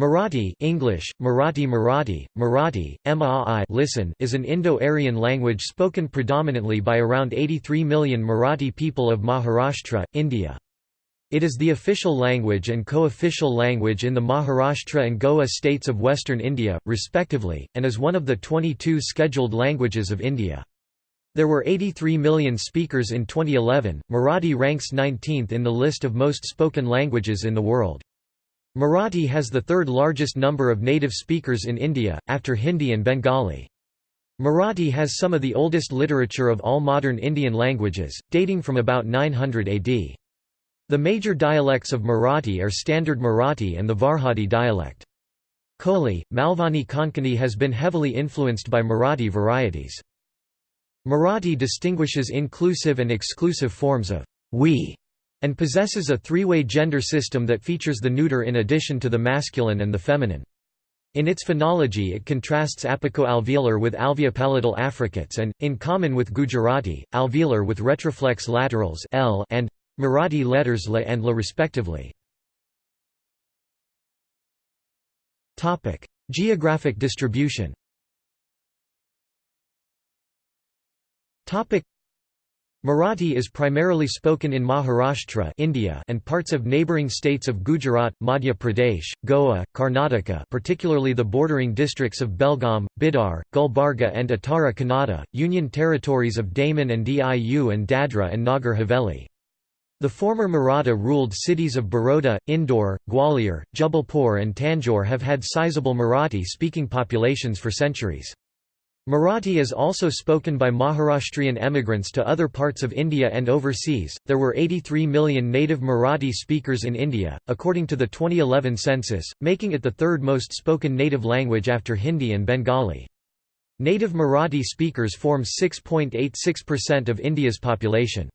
Marathi English, Marathi Marathi, Marathi, MAI listen is an Indo-Aryan language spoken predominantly by around 83 million Marathi people of Maharashtra, India. It is the official language and co-official language in the Maharashtra and Goa states of western India, respectively, and is one of the 22 scheduled languages of India. There were 83 million speakers in 2011. Marathi ranks 19th in the list of most spoken languages in the world. Marathi has the third largest number of native speakers in India, after Hindi and Bengali. Marathi has some of the oldest literature of all modern Indian languages, dating from about 900 AD. The major dialects of Marathi are Standard Marathi and the Varhadi dialect. Koli, Malvani Konkani has been heavily influenced by Marathi varieties. Marathi distinguishes inclusive and exclusive forms of we and possesses a three-way gender system that features the neuter in addition to the masculine and the feminine. In its phonology it contrasts apico-alveolar with alveopalatal affricates and, in common with Gujarati, alveolar with retroflex laterals L and Marathi letters la and la respectively. Geographic distribution Marathi is primarily spoken in Maharashtra India and parts of neighbouring states of Gujarat, Madhya Pradesh, Goa, Karnataka particularly the bordering districts of Belgaum, Bidar, Gulbarga and Uttara Kannada, union territories of Daman and Diu and Dadra and Nagar Haveli. The former Maratha ruled cities of Baroda, Indore, Gwalior, Jabalpur and Tanjore have had sizable Marathi-speaking populations for centuries. Marathi is also spoken by Maharashtrian emigrants to other parts of India and overseas. There were 83 million native Marathi speakers in India, according to the 2011 census, making it the third most spoken native language after Hindi and Bengali. Native Marathi speakers form 6.86% of India's population.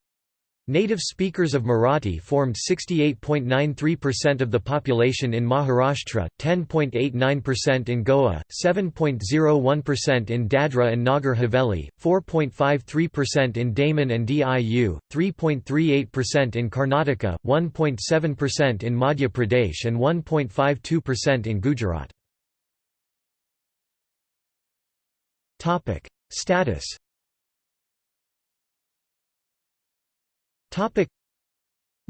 Native speakers of Marathi formed 68.93% of the population in Maharashtra, 10.89% in Goa, 7.01% in Dadra and Nagar Haveli, 4.53% in Daman and Diu, 3.38% in Karnataka, 1.7% in Madhya Pradesh and 1.52% in Gujarat. Status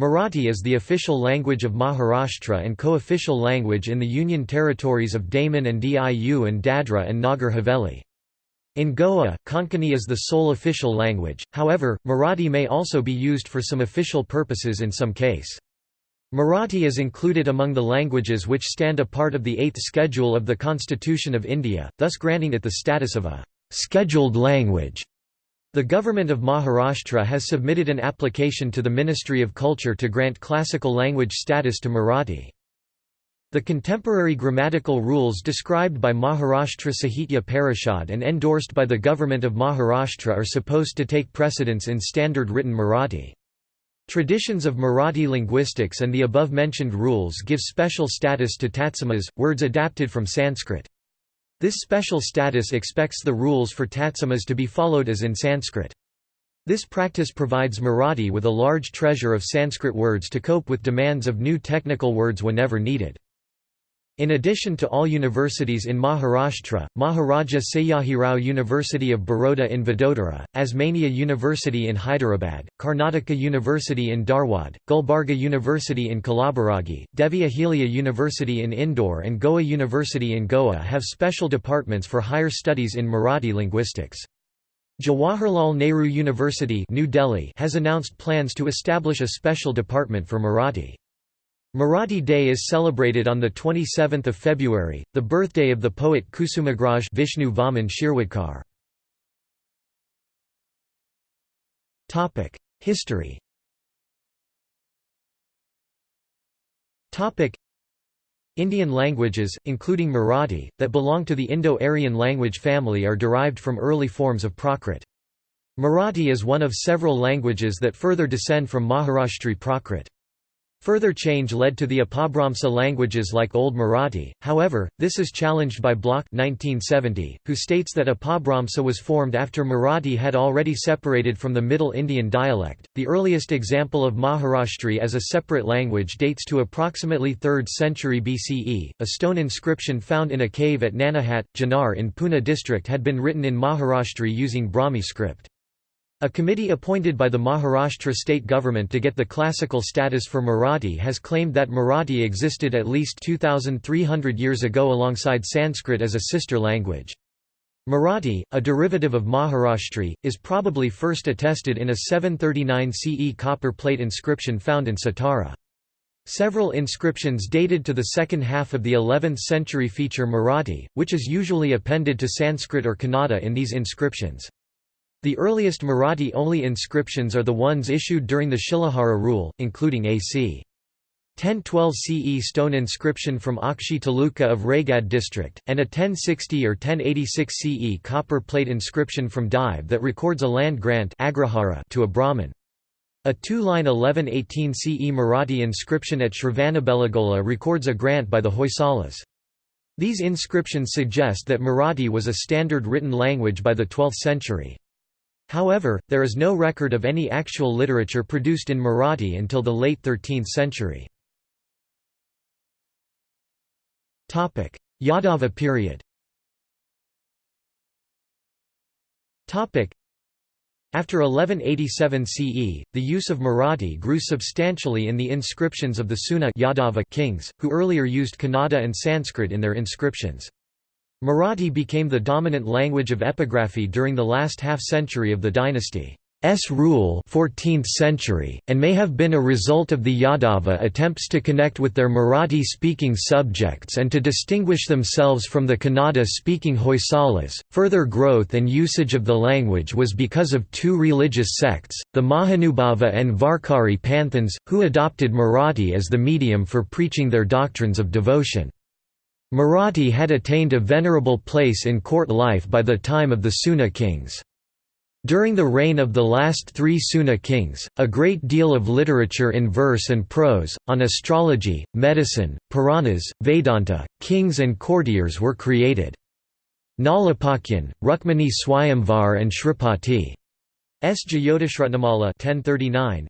Marathi is the official language of Maharashtra and co-official language in the Union territories of Daman and Diu and Dadra and Nagar Haveli. In Goa, Konkani is the sole official language, however, Marathi may also be used for some official purposes in some case. Marathi is included among the languages which stand a part of the Eighth Schedule of the Constitution of India, thus granting it the status of a «scheduled language». The government of Maharashtra has submitted an application to the Ministry of Culture to grant classical language status to Marathi. The contemporary grammatical rules described by Maharashtra Sahitya Parishad and endorsed by the government of Maharashtra are supposed to take precedence in standard written Marathi. Traditions of Marathi linguistics and the above-mentioned rules give special status to tatsamas, words adapted from Sanskrit. This special status expects the rules for tatsamas to be followed as in Sanskrit. This practice provides Marathi with a large treasure of Sanskrit words to cope with demands of new technical words whenever needed. In addition to all universities in Maharashtra, Maharaja Sayajirao University of Baroda in Vadodara, Osmania University in Hyderabad, Karnataka University in Dharwad, Gulbarga University in Kalaburagi, Devi Ahilya University in Indore and Goa University in Goa have special departments for higher studies in Marathi linguistics. Jawaharlal Nehru University New Delhi has announced plans to establish a special department for Marathi. Marathi Day is celebrated on 27 February, the birthday of the poet Kusumagraj Vishnu Vaman Shirwadkar. History Indian languages, including Marathi, that belong to the Indo-Aryan language family are derived from early forms of Prakrit. Marathi is one of several languages that further descend from Maharashtri Prakrit. Further change led to the Apabhramsa languages like Old Marathi, however, this is challenged by Bloch 1970, who states that Apabhramsa was formed after Marathi had already separated from the Middle Indian dialect. The earliest example of Maharashtri as a separate language dates to approximately 3rd century BCE. A stone inscription found in a cave at Nanahat, Junnar in Pune district had been written in Maharashtri using Brahmi script. A committee appointed by the Maharashtra state government to get the classical status for Marathi has claimed that Marathi existed at least 2,300 years ago alongside Sanskrit as a sister language. Marathi, a derivative of Maharashtri, is probably first attested in a 739 CE copper plate inscription found in Satara. Several inscriptions dated to the second half of the 11th century feature Marathi, which is usually appended to Sanskrit or Kannada in these inscriptions. The earliest Marathi-only inscriptions are the ones issued during the Shilahara rule, including a.c. 1012 CE stone inscription from Akshi Taluka of Raigad district, and a 1060 or 1086 CE copper plate inscription from Dive that records a land grant to a Brahmin. A two-line 1118 CE Marathi inscription at Shravanabelagola records a grant by the Hoysalas. These inscriptions suggest that Marathi was a standard written language by the 12th century. However, there is no record of any actual literature produced in Marathi until the late 13th century. Yadava period after 1187 CE, the use of Marathi grew substantially in the inscriptions of the Suna Yadava kings, who earlier used Kannada and Sanskrit in their inscriptions. Marathi became the dominant language of epigraphy during the last half-century of the dynasty's rule 14th century, and may have been a result of the Yadava attempts to connect with their Marathi-speaking subjects and to distinguish themselves from the Kannada-speaking Hoysalas. Further growth and usage of the language was because of two religious sects, the Mahanubhava and Varkari Panthans, who adopted Marathi as the medium for preaching their doctrines of devotion. Marathi had attained a venerable place in court life by the time of the Suna kings. During the reign of the last three Suna kings, a great deal of literature in verse and prose, on astrology, medicine, Puranas, Vedanta, kings and courtiers were created. Nalapakyan, Rukmani Swayamvar and Shripati S. Jyotishratnamala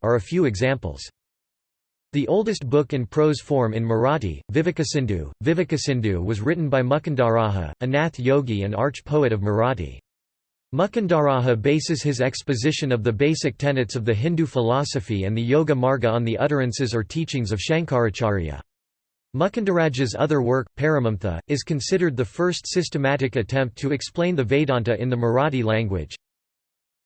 are a few examples. The oldest book in prose form in Marathi, Vivekasindhu, Vivekasindhu was written by Mukundaraja, a Nath yogi and arch-poet of Marathi. Mukundaraja bases his exposition of the basic tenets of the Hindu philosophy and the Yoga Marga on the utterances or teachings of Shankaracharya. Mukundaraja's other work, Paramamtha, is considered the first systematic attempt to explain the Vedanta in the Marathi language.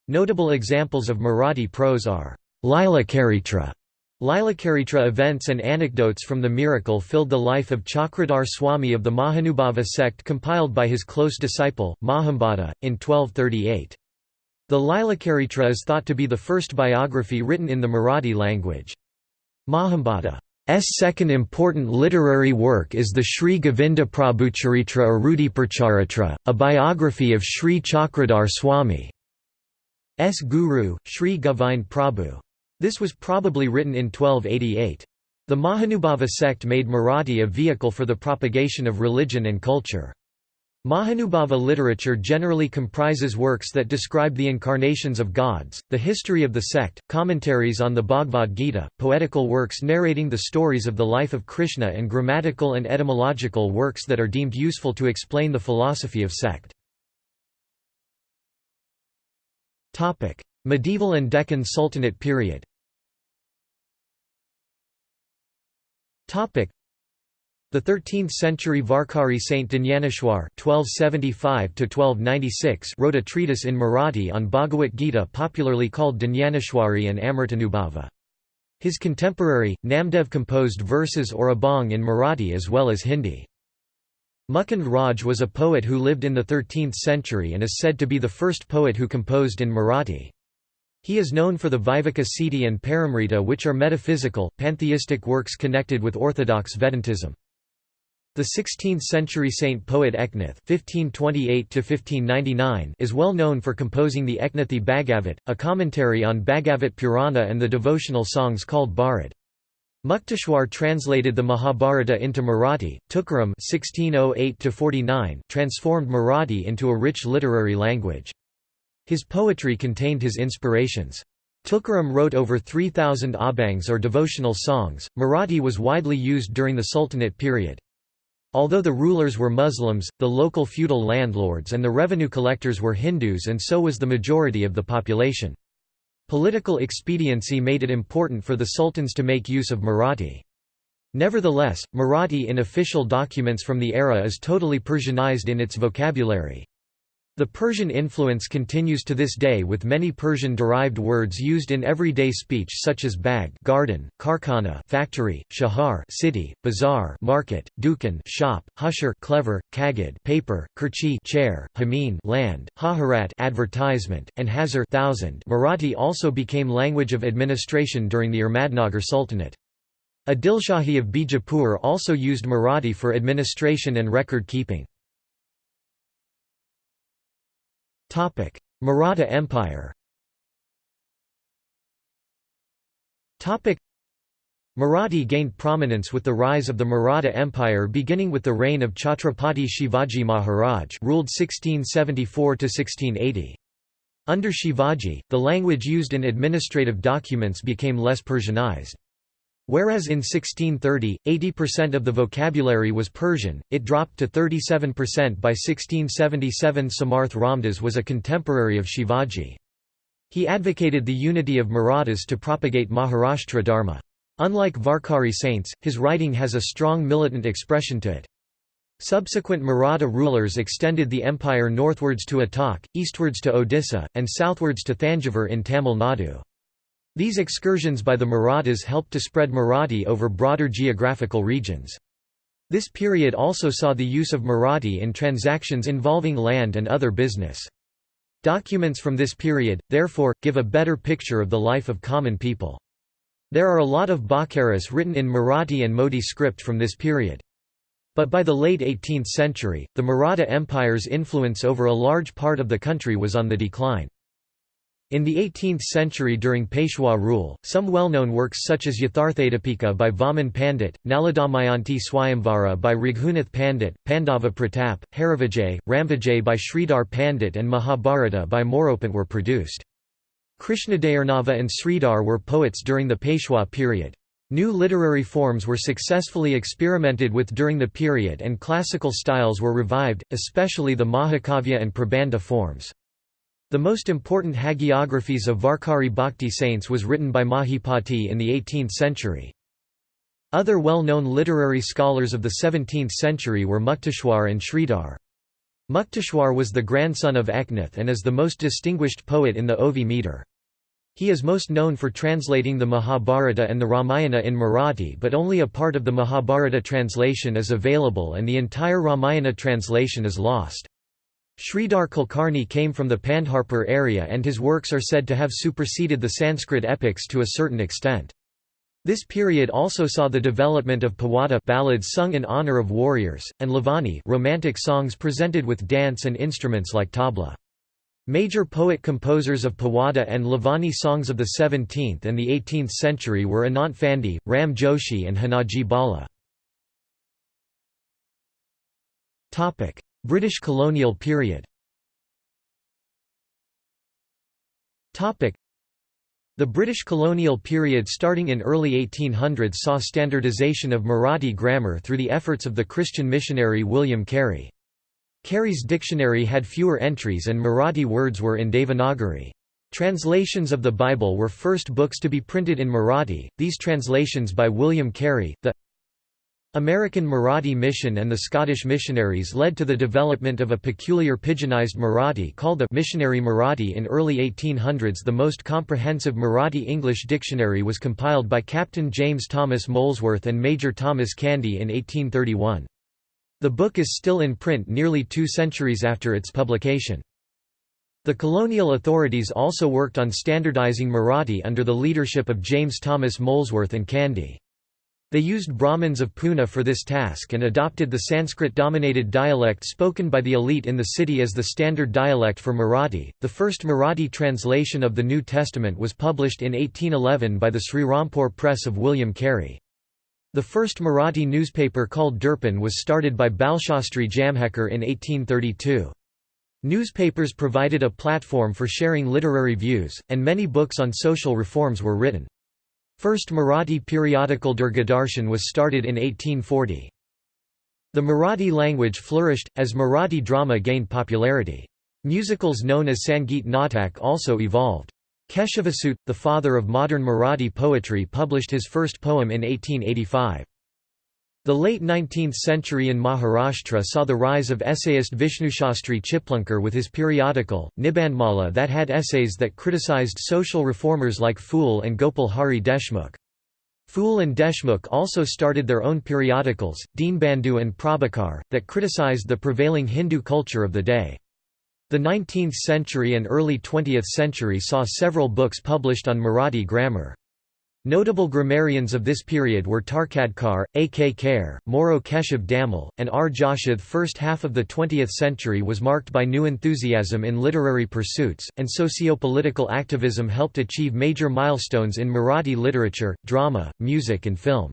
Notable examples of Marathi prose are Lila Charitra, Lilacaritra events and anecdotes from the miracle filled the life of Chakradhar Swami of the Mahanubhava sect compiled by his close disciple, Mahambada, in 1238. The Lilacaritra is thought to be the first biography written in the Marathi language. Mahambada's second important literary work is the Sri Govinda Prabhucharitra or Rudiparcharitra, a biography of Sri Chakradhar Swami's guru, Sri Govind Prabhu. This was probably written in 1288. The Mahanubhava sect made Marathi a vehicle for the propagation of religion and culture. Mahanubhava literature generally comprises works that describe the incarnations of gods, the history of the sect, commentaries on the Bhagavad Gita, poetical works narrating the stories of the life of Krishna and grammatical and etymological works that are deemed useful to explain the philosophy of sect. Medieval and Deccan Sultanate period the 13th-century Varkari Saint Dnyaneshwar (1275–1296) wrote a treatise in Marathi on Bhagavad Gita, popularly called Dnyaneshwari and Amritanubhava. His contemporary, Namdev composed verses or abhang in Marathi as well as Hindi. Mukund Raj was a poet who lived in the 13th century and is said to be the first poet who composed in Marathi. He is known for the Viveka Siddhi and Paramrita which are metaphysical, pantheistic works connected with orthodox Vedantism. The 16th-century saint poet Eknath (1528–1599) is well known for composing the Eknathi Bhagavat, a commentary on Bhagavat Purana and the devotional songs called Bharad. Mukteshwar translated the Mahabharata into Marathi. Tukaram (1608–49) transformed Marathi into a rich literary language. His poetry contained his inspirations. Tukaram wrote over 3,000 abhangs or devotional songs. Marathi was widely used during the Sultanate period. Although the rulers were Muslims, the local feudal landlords and the revenue collectors were Hindus and so was the majority of the population. Political expediency made it important for the sultans to make use of Marathi. Nevertheless, Marathi in official documents from the era is totally Persianized in its vocabulary. The Persian influence continues to this day with many Persian-derived words used in everyday speech such as bag garden, karkhana factory, shahar city, bazaar market, dukan shop, hushar clever, kagad paper, kerchi chair, hameen land, haharat advertisement, and hazar thousand Marathi also became language of administration during the Ahmadnagar Sultanate. Adilshahi of Bijapur also used Marathi for administration and record keeping. Maratha Empire Marathi gained prominence with the rise of the Maratha Empire beginning with the reign of Chhatrapati Shivaji Maharaj ruled 1674–1680. Under Shivaji, the language used in administrative documents became less Persianized. Whereas in 1630, 80% of the vocabulary was Persian, it dropped to 37% by 1677 Samarth Ramdas was a contemporary of Shivaji. He advocated the unity of Marathas to propagate Maharashtra Dharma. Unlike Varkari saints, his writing has a strong militant expression to it. Subsequent Maratha rulers extended the empire northwards to Attock, eastwards to Odisha, and southwards to Thanjavur in Tamil Nadu. These excursions by the Marathas helped to spread Marathi over broader geographical regions. This period also saw the use of Marathi in transactions involving land and other business. Documents from this period, therefore, give a better picture of the life of common people. There are a lot of Bakaras written in Marathi and Modi script from this period. But by the late 18th century, the Maratha Empire's influence over a large part of the country was on the decline. In the 18th century during Peshwa rule, some well-known works such as Yatharthadipika by Vaman Pandit, Naladamayanti Swayamvara by Raghunath Pandit, Pandava Pratap, Harivijay, Ramvijay by Sridhar Pandit and Mahabharata by Moropant were produced. Krishnadayarnava and Sridhar were poets during the Peshwa period. New literary forms were successfully experimented with during the period and classical styles were revived, especially the Mahakavya and Prabandha forms. The most important hagiographies of Varkari Bhakti saints was written by Mahipati in the 18th century. Other well-known literary scholars of the 17th century were Mukteshwar and Sridhar. Mukteshwar was the grandson of Eknath and is the most distinguished poet in the Ovi meter. He is most known for translating the Mahabharata and the Ramayana in Marathi but only a part of the Mahabharata translation is available and the entire Ramayana translation is lost. Sridhar Kulkarni came from the Pandharpur area and his works are said to have superseded the Sanskrit epics to a certain extent. This period also saw the development of pawada ballads sung in honor of warriors, and lavani romantic songs presented with dance and instruments like tabla. Major poet-composers of pawada and lavani songs of the 17th and the 18th century were Anant Phande, Ram Joshi and Hanaji Bala. British colonial period the British colonial period starting in early 1800s saw standardisation of Marathi grammar through the efforts of the Christian missionary William Carey. Carey's dictionary had fewer entries and Marathi words were in Devanagari. Translations of the Bible were first books to be printed in Marathi, these translations by William Carey, the American Marathi mission and the Scottish missionaries led to the development of a peculiar pidginized Marathi called the Missionary Marathi in early 1800s the most comprehensive Marathi-English dictionary was compiled by Captain James Thomas Molesworth and Major Thomas Candy in 1831. The book is still in print nearly two centuries after its publication. The colonial authorities also worked on standardizing Marathi under the leadership of James Thomas Molesworth and Candy. They used Brahmins of Pune for this task and adopted the Sanskrit-dominated dialect spoken by the elite in the city as the standard dialect for Marathi. The first Marathi translation of the New Testament was published in 1811 by the Sri Srirampur Press of William Carey. The first Marathi newspaper called Durpan was started by Balshastri Jambhekar in 1832. Newspapers provided a platform for sharing literary views, and many books on social reforms were written. First Marathi periodical Durgadarshan was started in 1840. The Marathi language flourished, as Marathi drama gained popularity. Musicals known as Sangeet Natak also evolved. Keshavasut, the father of modern Marathi poetry published his first poem in 1885. The late 19th century in Maharashtra saw the rise of essayist Vishnushastri Chiplunkar with his periodical, Nibandhmala that had essays that criticized social reformers like Phule and Gopal Hari Deshmukh. Phule and Deshmukh also started their own periodicals, Deenbandhu and Prabhakar, that criticized the prevailing Hindu culture of the day. The 19th century and early 20th century saw several books published on Marathi grammar. Notable grammarians of this period were Tarkhadkar, A. K. Kher, Moro Keshav Damle, and R. Joshid. First half of the 20th century was marked by new enthusiasm in literary pursuits, and socio-political activism helped achieve major milestones in Marathi literature, drama, music and film.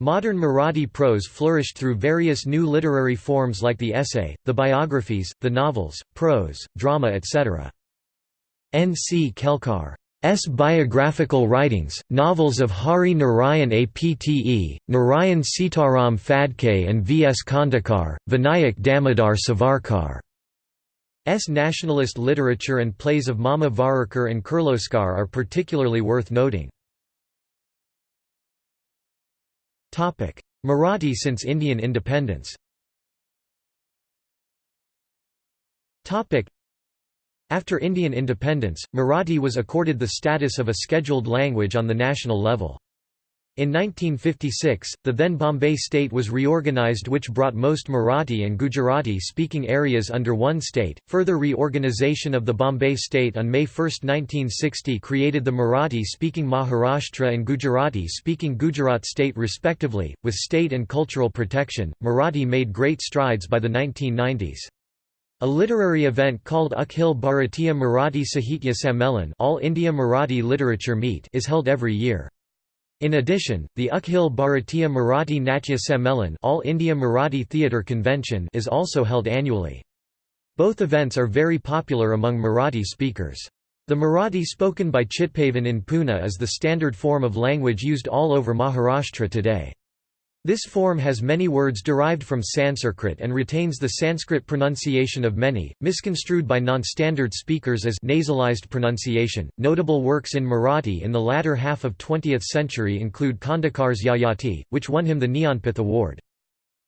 Modern Marathi prose flourished through various new literary forms like the essay, the biographies, the novels, prose, drama etc. N. C. Kelkar S. biographical writings, novels of Hari Narayan Apte, Narayan Sitaram Phadke and V. S. Khandekar, Vinayak Damodar Savarkar. S. nationalist literature and plays of Mama Varerkar and Kirloskar are particularly worth noting. Marathi since Indian independence After Indian independence, Marathi was accorded the status of a scheduled language on the national level. In 1956, the then Bombay state was reorganized which brought most Marathi and Gujarati-speaking areas under one state. Further reorganization of the Bombay state on May 1, 1960 created the Marathi-speaking Maharashtra and Gujarati-speaking Gujarat state respectively. With state and cultural protection, Marathi made great strides by the 1990s. A literary event called Akhil Bharatiya Marathi Sahitya Sammelan All India Marathi Literature Meet is held every year. In addition, the Akhil Bharatiya Marathi Natya Sammelan All India Marathi Theatre Convention is also held annually. Both events are very popular among Marathi speakers. The Marathi spoken by Chitpavan in Pune is the standard form of language used all over Maharashtra today. This form has many words derived from Sanskrit and retains the Sanskrit pronunciation of many, misconstrued by non-standard speakers as nasalized pronunciation. Notable works in Marathi in the latter half of 20th century include Khandekar's Yayati, which won him the Jnanpith Award.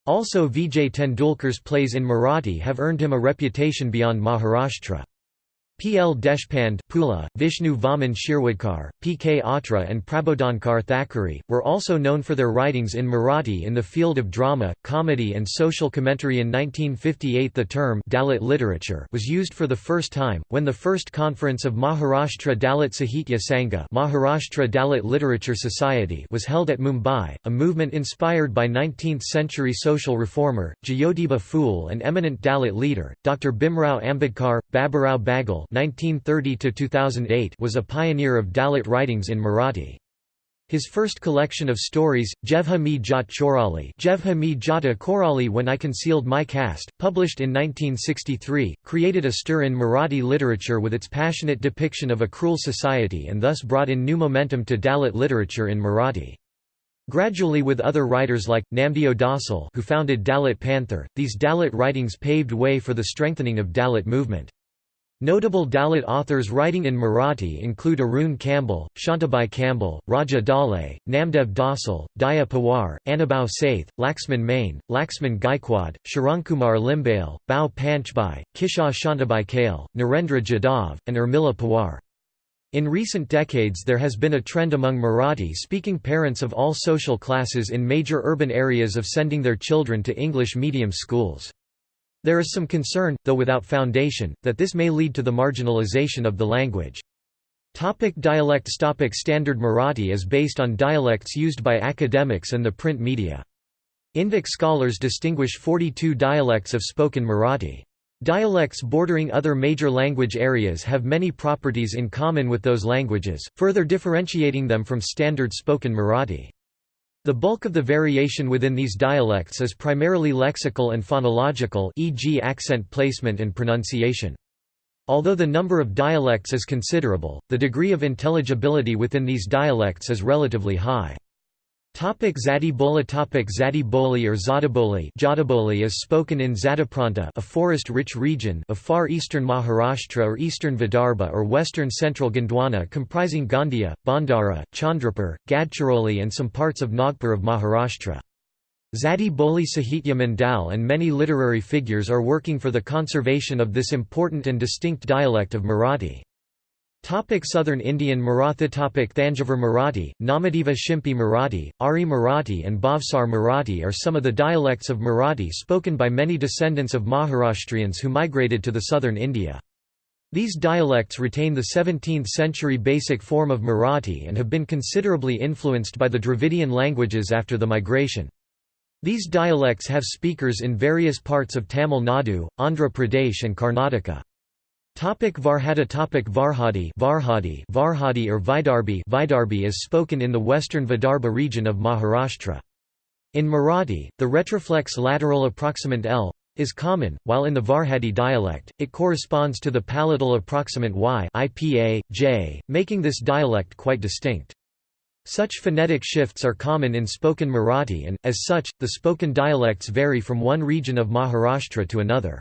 Also Vijay Tendulkar's plays in Marathi have earned him a reputation beyond Maharashtra. P. L. Deshpande Pula, Vishnu Vaman Shirwadkar, P. K. Atre and Prabodhankar Thackeray, were also known for their writings in Marathi in the field of drama, comedy and social commentary in 1958 the term Dalit literature was used for the first time, when the first conference of Maharashtra Dalit Sahitya Sangha Maharashtra Dalit Literature Society was held at Mumbai, a movement inspired by 19th-century social reformer, Jyotiba Phule and eminent Dalit leader, Dr. Bhimrao Ambedkar, Baburao Bagul 1930 was a pioneer of Dalit writings in Marathi. His first collection of stories, Jevha Mi Jat Chorali Jevha Mi Jata Korali When I Concealed My Caste, published in 1963, created a stir in Marathi literature with its passionate depiction of a cruel society and thus brought in new momentum to Dalit literature in Marathi. Gradually with other writers like, Namdeo Dhasal who founded Dalit Panther, these Dalit writings paved way for the strengthening of Dalit movement. Notable Dalit authors writing in Marathi include Arun Kamble, Shantabai Kamble, Raja Dhale, Namdev Dhasal, Daya Pawar, Anubhav Saith, Laxman Mane, Laxman Gaikwad, Sharankumar Limbale, Bao Panchbhai, Kishor Shantabai Kale, Narendra Jadhav, and Urmila Pawar. In recent decades there has been a trend among Marathi-speaking parents of all social classes in major urban areas of sending their children to English medium schools. There is some concern, though without foundation, that this may lead to the marginalization of the language. Topic dialects Topic Standard Marathi is based on dialects used by academics and the print media. Indic scholars distinguish 42 dialects of spoken Marathi. Dialects bordering other major language areas have many properties in common with those languages, further differentiating them from standard spoken Marathi. The bulk of the variation within these dialects is primarily lexical and phonological e.g. accent placement and pronunciation. Although the number of dialects is considerable, the degree of intelligibility within these dialects is relatively high. Topic Zati Topic Zati Boli or Zadaboli Jadaboli is spoken in Zadapranta a forest-rich region of far eastern Maharashtra or eastern Vidarbha or western central Gondwana comprising Gondia, Bhandara, Chandrapur, Gadchiroli and some parts of Nagpur of Maharashtra. Zati Boli Sahitya Mandal and many literary figures are working for the conservation of this important and distinct dialect of Marathi. Topic Southern Indian Maratha Topic Thanjavur Marathi, Namadeva Shimpi Marathi, Ari Marathi and Bhavsar Marathi are some of the dialects of Marathi spoken by many descendants of Maharashtrians who migrated to the southern India. These dialects retain the 17th-century basic form of Marathi and have been considerably influenced by the Dravidian languages after the migration. These dialects have speakers in various parts of Tamil Nadu, Andhra Pradesh and Karnataka. Topic Varhada Topic Varhadi Varhadi Varhadi or Vidarbhi Vidarbhi is spoken in the western Vidarbha region of Maharashtra. In Marathi, the retroflex lateral approximant L is common, while in the Varhadi dialect, it corresponds to the palatal approximant Y IPA, J, making this dialect quite distinct. Such phonetic shifts are common in spoken Marathi and, as such, the spoken dialects vary from one region of Maharashtra to another.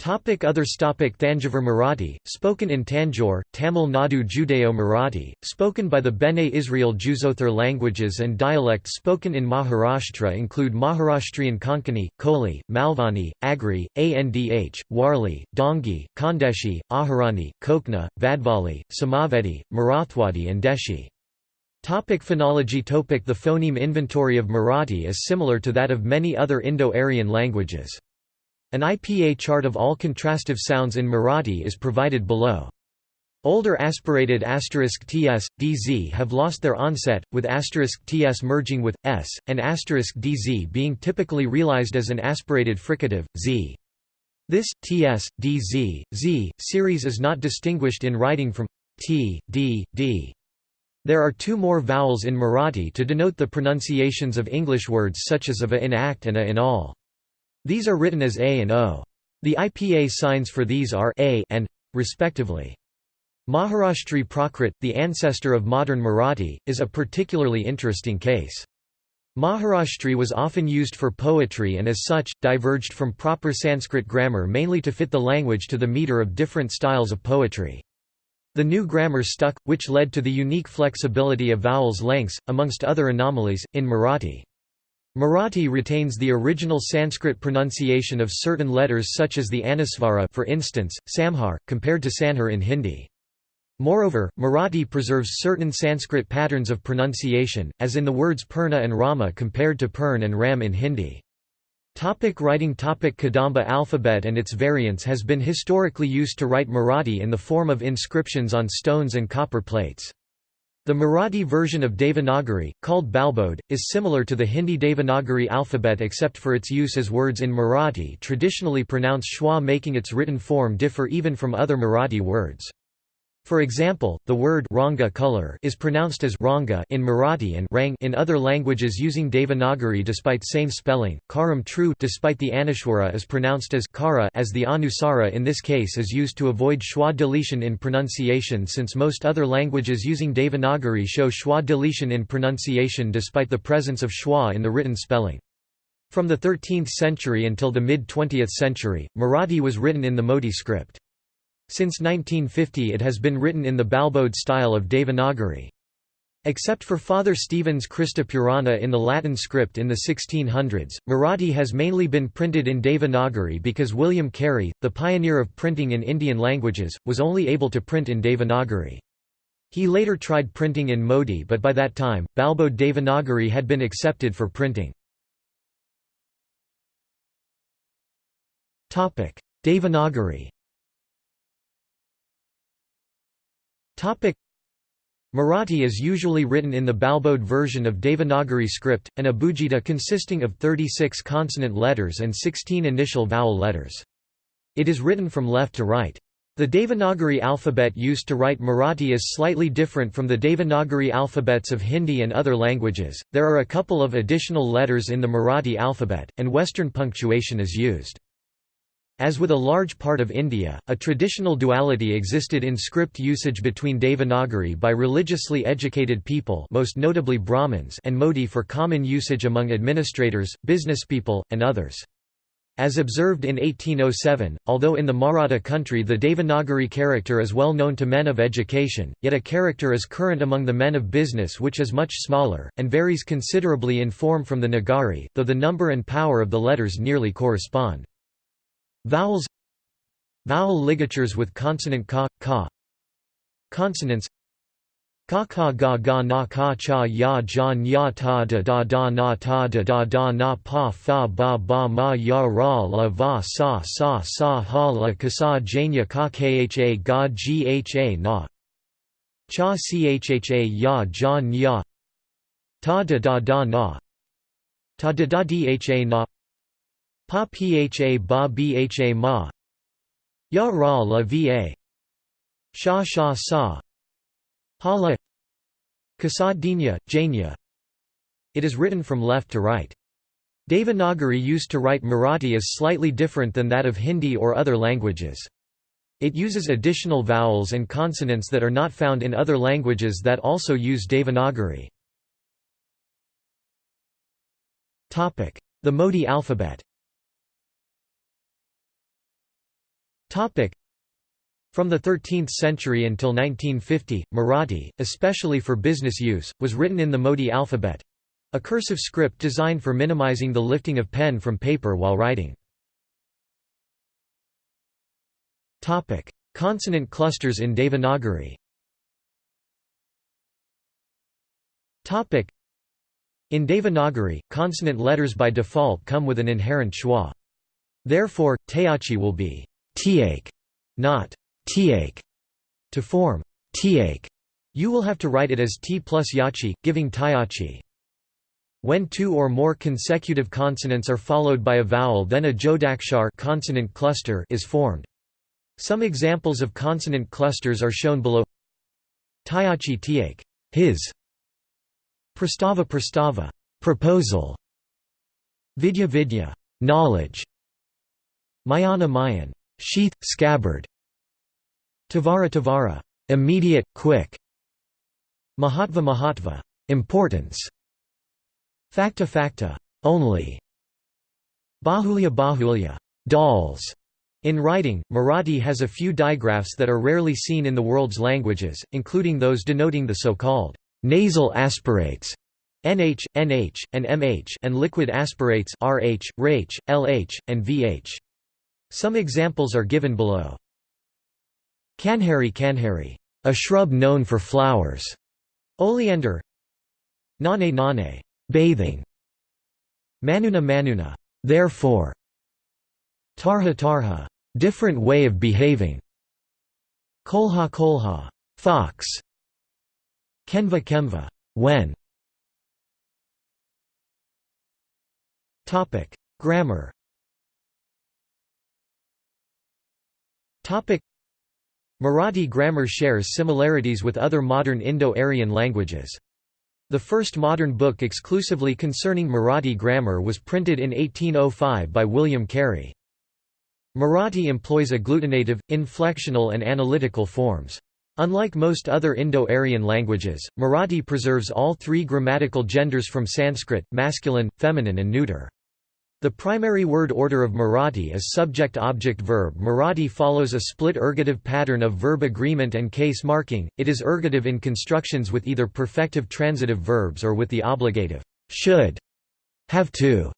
Topic Others topic Thanjavur Marathi, spoken in Tanjore, Tamil Nadu Judeo Marathi, spoken by the Bene Israel Juzothar languages and dialects spoken in Maharashtra include Maharashtrian Konkani, Koli, Malvani, Agri, Andh, Warli, Dongi, Khandeshi, Ahirani, Kokna, Vadvali, Samavedi, Marathwadi and Deshi. Topic phonology topic The phoneme inventory of Marathi is similar to that of many other Indo-Aryan languages. An IPA chart of all contrastive sounds in Marathi is provided below. Older aspirated asterisk ts, dz have lost their onset, with asterisk ts merging with s, and asterisk dz being typically realized as an aspirated fricative, z. This ts, dz, z series is not distinguished in writing from t, d, d. There are two more vowels in Marathi to denote the pronunciations of English words such as of a in act and a in all. These are written as A and O. The IPA signs for these are A and respectively. Maharashtri Prakrit, the ancestor of modern Marathi, is a particularly interesting case. Maharashtri was often used for poetry and as such, diverged from proper Sanskrit grammar mainly to fit the language to the meter of different styles of poetry. The new grammar stuck, which led to the unique flexibility of vowels lengths, amongst other anomalies, in Marathi. Marathi retains the original Sanskrit pronunciation of certain letters such as the Anusvara for instance, Samhar, compared to Sanhar in Hindi. Moreover, Marathi preserves certain Sanskrit patterns of pronunciation, as in the words Purna and Rama compared to Purn and Ram in Hindi. Topic writing topic Kadamba alphabet and its variants has been historically used to write Marathi in the form of inscriptions on stones and copper plates. The Marathi version of Devanagari, called Balbodh, is similar to the Hindi Devanagari alphabet except for its use as words in Marathi traditionally pronounced schwa making its written form differ even from other Marathi words. For example, the word ranga color is pronounced as ranga in Marathi and rang in other languages using Devanagari despite same spelling. Karam true despite the Anushwara is pronounced as kara as the Anusara in this case is used to avoid schwa deletion in pronunciation since most other languages using Devanagari show schwa deletion in pronunciation despite the presence of schwa in the written spelling. From the 13th century until the mid-20th century, Marathi was written in the Modi script. Since 1950 it has been written in the Balbodh style of Devanagari. Except for Father Stephen's Christa Purana in the Latin script in the 1600s, Marathi has mainly been printed in Devanagari because William Carey, the pioneer of printing in Indian languages, was only able to print in Devanagari. He later tried printing in Modi but by that time, Balbodh Devanagari had been accepted for printing. Devanagari Marathi is usually written in the Balbodh version of Devanagari script, an abugida consisting of 36 consonant letters and 16 initial vowel letters. It is written from left to right. The Devanagari alphabet used to write Marathi is slightly different from the Devanagari alphabets of Hindi and other languages. There are a couple of additional letters in the Marathi alphabet, and Western punctuation is used. As with a large part of India, a traditional duality existed in script usage between Devanagari by religiously educated people most notably Brahmins and Modi for common usage among administrators, businesspeople, and others. As observed in 1807, although in the Maratha country the Devanagari character is well known to men of education, yet a character is current among the men of business which is much smaller, and varies considerably in form from the Nagari, though the number and power of the letters nearly correspond. Vowels Vowel ligatures with consonant ka, ka. Consonants Ka ka ga ga na ka cha ya ja nya ta da da da na ta da da da na pa fa ba ba ma ya ra la va sa sa sa ha la ka sa janya ka kha ga gha na. Cha chha ya ja nya. Ta da da da na. Ta da da dha na pa pha ba bha ma. Ya ra la va. Sha sha sa. Hala Kasadinya, Janya. It is written from left to right. Devanagari used to write Marathi is slightly different than that of Hindi or other languages. It uses additional vowels and consonants that are not found in other languages that also use Devanagari. The Modi alphabet from the 13th century until 1950, Marathi, especially for business use, was written in the Modi alphabet—a cursive script designed for minimizing the lifting of pen from paper while writing. Consonant clusters in Devanagari In Devanagari, consonant letters by default come with an inherent schwa. Therefore, teachi will be tiake, not tiake to form tiake. You will have to write it as t plus yachi, giving tyachi. When two or more consecutive consonants are followed by a vowel then a jodakshar consonant cluster is formed. Some examples of consonant clusters are shown below Tyachi tiake his, Prastava prastava proposal, Vidya vidya knowledge, Mayana mayan sheath, scabbard, Tavara Tavara, immediate, quick. Mahatva Mahatva, importance. Facta Facta, only. Bahulya Bahulya, dolls. In writing, Marathi has a few digraphs that are rarely seen in the world's languages, including those denoting the so-called nasal aspirates nh, nh, and mh and liquid aspirates rh, rh, lh, and vh. Some examples are given below. Kanhari Kanhari, a shrub known for flowers. Oleander. Nane Nane, bathing. Manuna Manuna, therefore. Tarha Tarha, different way of behaving. Kolha Kolha, fox. Kenva Kemva, when. Topic: Grammar. Topic: Marathi grammar shares similarities with other modern Indo-Aryan languages. The first modern book exclusively concerning Marathi grammar was printed in 1805 by William Carey. Marathi employs agglutinative, inflectional and analytical forms. Unlike most other Indo-Aryan languages, Marathi preserves all three grammatical genders from Sanskrit, masculine, feminine and neuter. The primary word order of Marathi is subject-object-verb. Marathi follows a split ergative pattern of verb agreement and case marking. It is ergative in constructions with either perfective transitive verbs or with the obligative should, have to,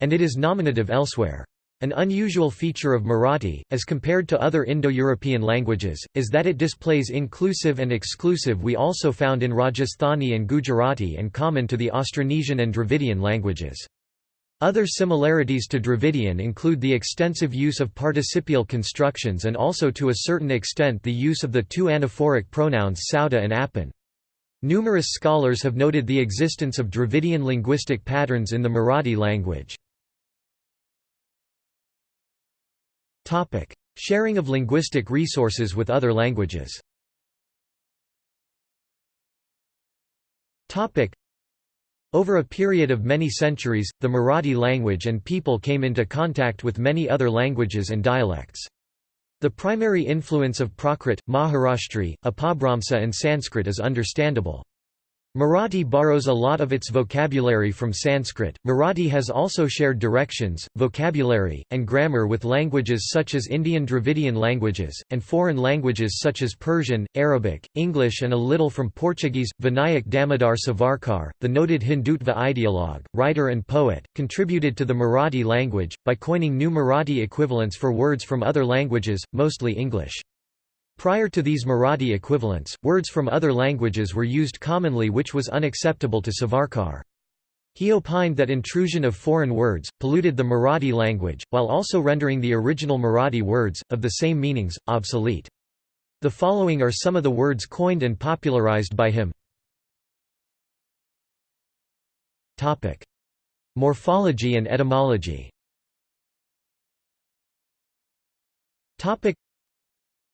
and it is nominative elsewhere. An unusual feature of Marathi, as compared to other Indo-European languages, is that it displays inclusive and exclusive we also found in Rajasthani and Gujarati and common to the Austronesian and Dravidian languages. Other similarities to Dravidian include the extensive use of participial constructions and also to a certain extent the use of the two anaphoric pronouns sauda and appan. Numerous scholars have noted the existence of Dravidian linguistic patterns in the Marathi language. Sharing of linguistic resources with other languages Over a period of many centuries, the Marathi language and people came into contact with many other languages and dialects. The primary influence of Prakrit, Maharashtri, Apabhramsa and Sanskrit is understandable. Marathi borrows a lot of its vocabulary from Sanskrit. Marathi has also shared directions, vocabulary, and grammar with languages such as Indian Dravidian languages, and foreign languages such as Persian, Arabic, English, and a little from Portuguese. Vinayak Damodar Savarkar, the noted Hindutva ideologue, writer, and poet, contributed to the Marathi language by coining new Marathi equivalents for words from other languages, mostly English. Prior to these Marathi equivalents, words from other languages were used commonly which was unacceptable to Savarkar. He opined that intrusion of foreign words, polluted the Marathi language, while also rendering the original Marathi words, of the same meanings, obsolete. The following are some of the words coined and popularized by him. Morphology and etymology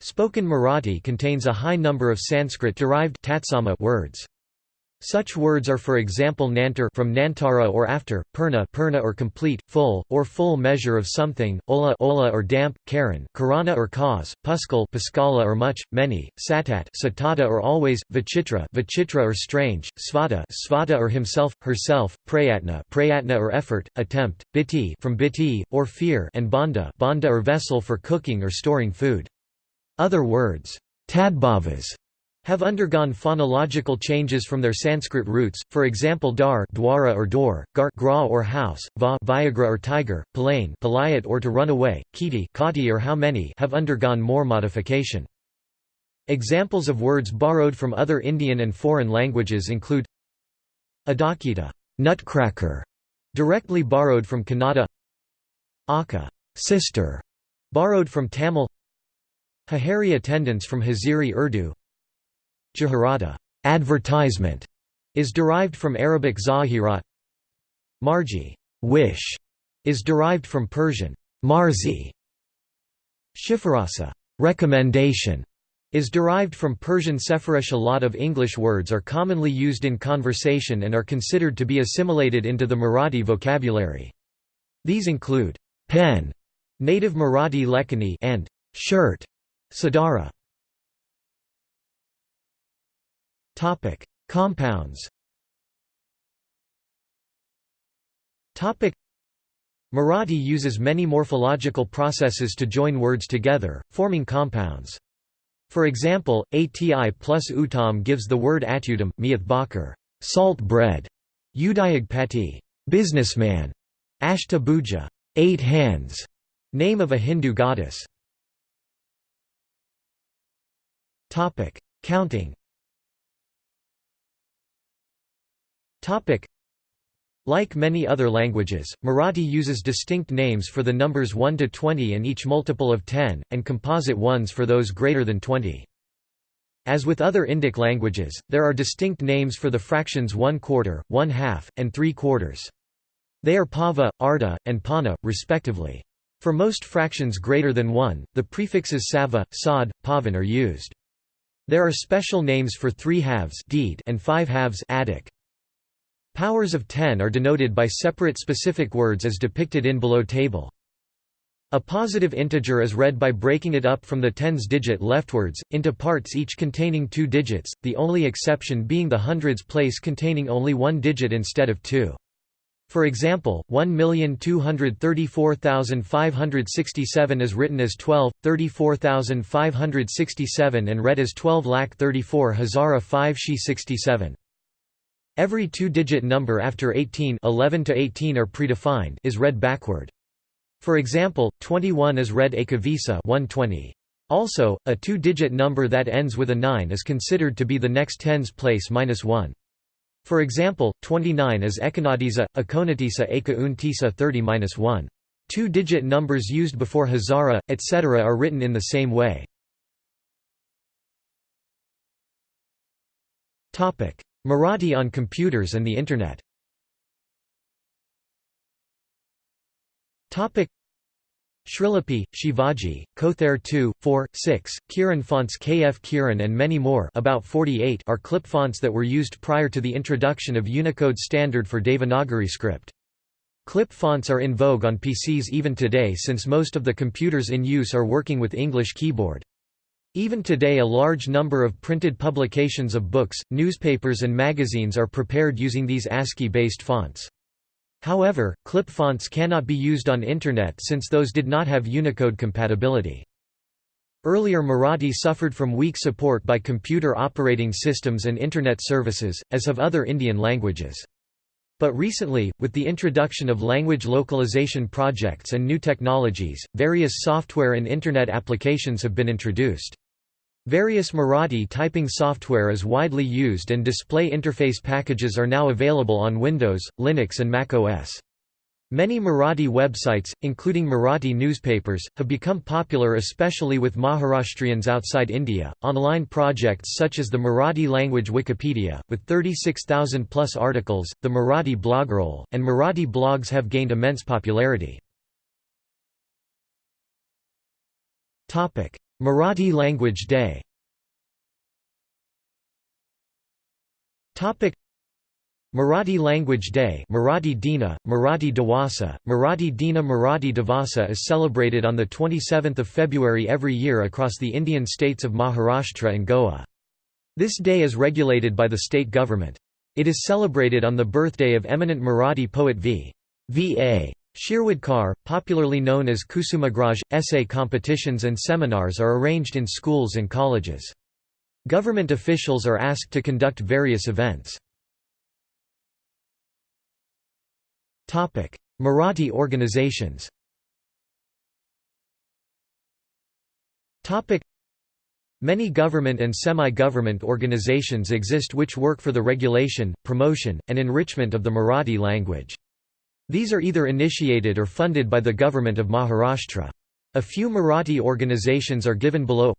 Spoken Marathi contains a high number of Sanskrit-derived words. Such words are for example nantar from nantara or after, purna, purna or complete, full, or full measure of something, ola, ola or damp, karan, karana or cause, puskal, paskala or much, many, satat, satata or always, vichitra, vichitra or strange, svata, svata or himself, herself, prayatna, prayatna or effort, attempt, biti from biti, or fear, and banda, banda or vessel for cooking or storing food. Other words, tadbhavas, have undergone phonological changes from their Sanskrit roots, for example dar dwara or door, gar gra or house, va vyaghra or tiger, palane palayat or to run away, kiti kati or how many have undergone more modification. Examples of words borrowed from other Indian and foreign languages include adakita nutcracker, directly borrowed from Kannada Akka sister, borrowed from Tamil Hahari attendance from Haziri Urdu. Jaharata. Advertisement, is derived from Arabic zahirat. Marji. Wish, is derived from Persian. Marzi. Shifarasa. Recommendation, is derived from Persian Sepharesh. A lot of English words are commonly used in conversation and are considered to be assimilated into the Marathi vocabulary. These include pen, native Marathi lekani, and shirt, Sadara Topic: Compounds. Topic: Marathi uses many morphological processes to join words together, forming compounds. For example, ati plus utam gives the word atudam, miath bakar, salt bread, udayag pati, businessman, ashta bhuja, eight hands, name of a Hindu goddess. Topic: Counting. Topic: Like many other languages, Marathi uses distinct names for the numbers 1 to 20 and each multiple of 10, and composite ones for those greater than 20. As with other Indic languages, there are distinct names for the fractions 1 quarter, 1 half, and 3 quarters. They are pava, arda, and pana, respectively. For most fractions greater than 1, the prefixes sava, sad, pavan are used. There are special names for three halves deed and five halves attic. Powers of 10 are denoted by separate specific words as depicted in below table. A positive integer is read by breaking it up from the tens digit leftwards, into parts each containing two digits, the only exception being the hundreds place containing only one digit instead of two. For example, 1,234,567 is written as 12, 34,567 and read as 12 lakh 34 Hazara 5 She 67. Every two-digit number after 18 11 to 18 are predefined is read backward. For example, 21 is read Ekavisa 120. Also, a two-digit number that ends with a 9 is considered to be the next tens place minus 1. For example, 29 is Ekonadisa, Akonatisa Eka Untisa 30-1. Two-digit numbers used before Hazara, etc. are written in the same way. Marathi on computers and the Internet Srilipi, Shivaji, Kothare 2, 4, 6, Kiran fonts KF Kiran and many more about 48 are clip fonts that were used prior to the introduction of Unicode standard for Devanagari script. Clip fonts are in vogue on PCs even today since most of the computers in use are working with English keyboard. Even today a large number of printed publications of books, newspapers and magazines are prepared using these ASCII-based fonts. However, clip fonts cannot be used on Internet since those did not have Unicode compatibility. Earlier Marathi suffered from weak support by computer operating systems and Internet services, as have other Indian languages. But recently, with the introduction of language localization projects and new technologies, various software and Internet applications have been introduced. Various Marathi typing software is widely used and display interface packages are now available on Windows, Linux and Mac OS. Many Marathi websites, including Marathi newspapers, have become popular especially with Maharashtrians outside India. Online projects such as the Marathi language Wikipedia, with 36,000 plus articles, the Marathi Blogroll, and Marathi blogs have gained immense popularity. Marathi Language Day Marathi Language Day Marathi Dina, Marathi Dawasa, Marathi Dina Marathi Divasa is celebrated on 27 February every year across the Indian states of Maharashtra and Goa. This day is regulated by the state government. It is celebrated on the birthday of eminent Marathi poet V. V. A. Shirwadkar, popularly known as Kusumagraj, essay competitions and seminars are arranged in schools and colleges. Government officials are asked to conduct various events. Marathi organizations Many government and semi-government organizations exist which work for the regulation, promotion, and enrichment of the Marathi language. These are either initiated or funded by the government of Maharashtra. A few Marathi organizations are given below.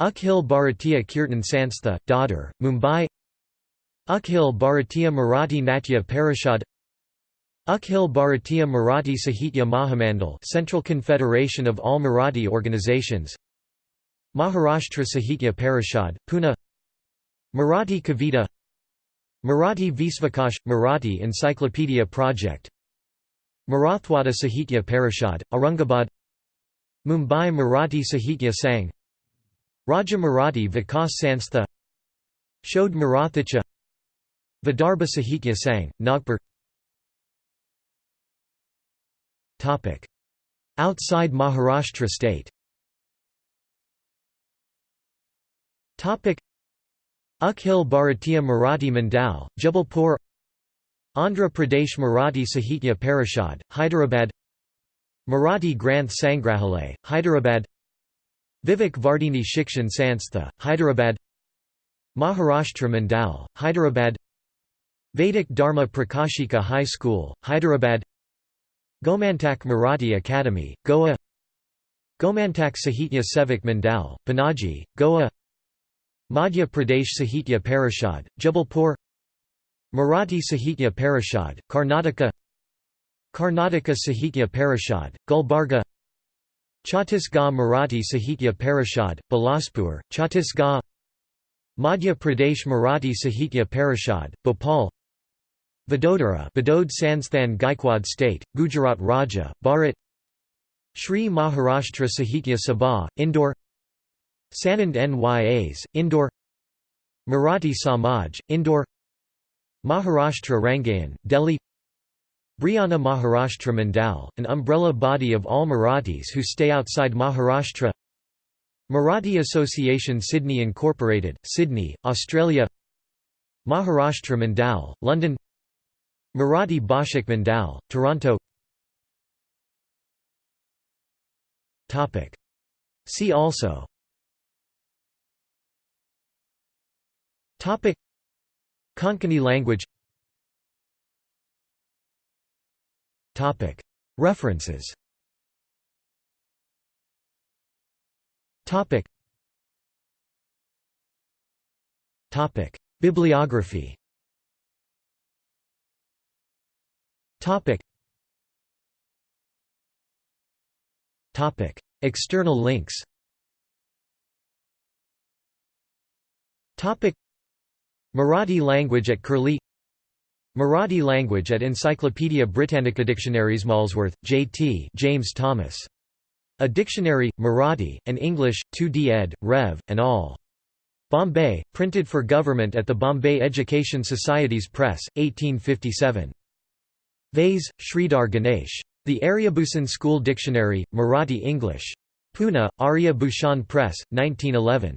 Akhil Bharatiya Kirtan Sanstha, Dadar, Mumbai. Akhil Bharatiya Marathi Natya Parishad. Akhil Bharatiya Marathi Sahitya Mahamandal Central Confederation of All Marathi Organizations. Maharashtra Sahitya Parishad, Pune. Marathi Kavita Marathi Vishwakosh – Marathi Encyclopedia Project. Marathwada Sahitya Parishad, Aurangabad. Mumbai Marathi Sahitya Sang Rajya Marathi Vikas Sanstha. Shodh Marathicha. Vidarbha Sahitya Sang, Nagpur. Outside Maharashtra state Akhil Bharatiya Marathi Mandal, Jabalpur Andhra Pradesh Marathi Sahitya Parishad, Hyderabad Marathi Granth Sangrahalay, Hyderabad Vivek Vardhini Shikshan Sanstha, Hyderabad Maharashtra Mandal, Hyderabad Vedic Dharma Prakashika High School, Hyderabad Gomantak Marathi Academy, Goa Gomantak Sahitya Sevak Mandal, Panaji, Goa Madhya Pradesh Sahitya Parishad, Jabalpur Marathi Sahitya Parishad, Karnataka Karnataka Sahitya Parishad, Gulbarga Chhattisgarh Marathi Sahitya Parishad, Bilaspur, Chhattisgarh Madhya Pradesh Marathi Sahitya Parishad, Bhopal Vadodara Vadod Sansthan Gaikwad State, Gujarat Raja, Bharat Shri Maharashtra Sahitya Sabha, Indore Sanand Nyas, Indore Marathi Samaj, Indore Maharashtra Rangayan, Delhi Brihan Maharashtra Mandal, an umbrella body of all Marathis who stay outside Maharashtra Marathi Association Sydney Incorporated, Sydney, Australia Maharashtra Mandal, London Marathi Bhashik Mandal, Toronto See also Topic. Konkani language. Topic. References. Topic. Topic. Bibliography. Topic. Topic. External links Marathi language at Curlie Marathi language at Encyclopaedia Britannica Dictionaries Molesworth, J.T. James Thomas. A Dictionary, Marathi, and English, 2d ed., Rev., and all. Bombay, printed for government at the Bombay Education Societies Press, 1857. Vaze, Sridhar Ganesh. The Aryabhushan School Dictionary, Marathi English. Pune, Arya Bhushan Press, 1911.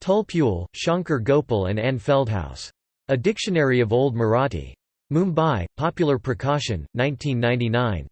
Tulpule, Shankar Gopal and Anne Feldhaus. A Dictionary of Old Marathi. Mumbai, Popular Prakashan, 1999.